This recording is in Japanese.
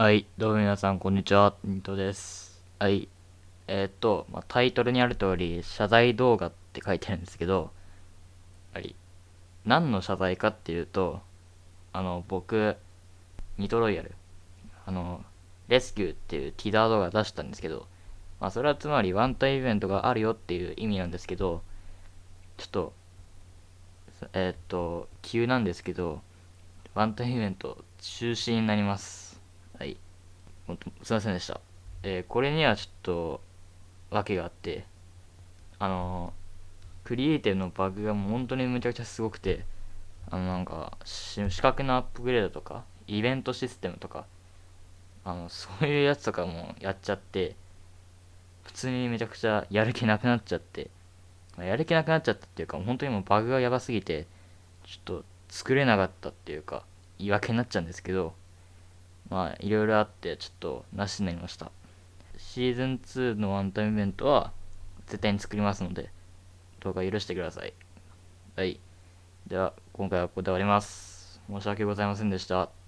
はい、どうも皆さん、こんにちは。ニトです。はい。えーっと、まあ、タイトルにある通り、謝罪動画って書いてあるんですけど、はい。何の謝罪かっていうと、あの、僕、ニトロイヤル、あの、レスキューっていうティザー動画出したんですけど、まあ、それはつまりワンタイムイベントがあるよっていう意味なんですけど、ちょっと、えーっと、急なんですけど、ワンタイムイベント中止になります。はい。ほんとすいませんでした。えーこれにはちょっと、訳があって、あのークリエイティブのバグがもう本当にむちゃくちゃすごくて、あの、なんか、し資格のアップグレードとか、イベントシステムとか、あの、そういうやつとかもやっちゃって、普通にめちゃくちゃやる気なくなっちゃって、まあやる気なくなっちゃったっていうか、本当にもうバグがやばすぎて、ちょっと作れなかったっていうか、言い訳になっちゃうんですけど、まあ、いろいろあって、ちょっとなしになりました。シーズン2のワンタイムイベントは、絶対に作りますので、どうか許してください。はい。では、今回はここで終わります。申し訳ございませんでした。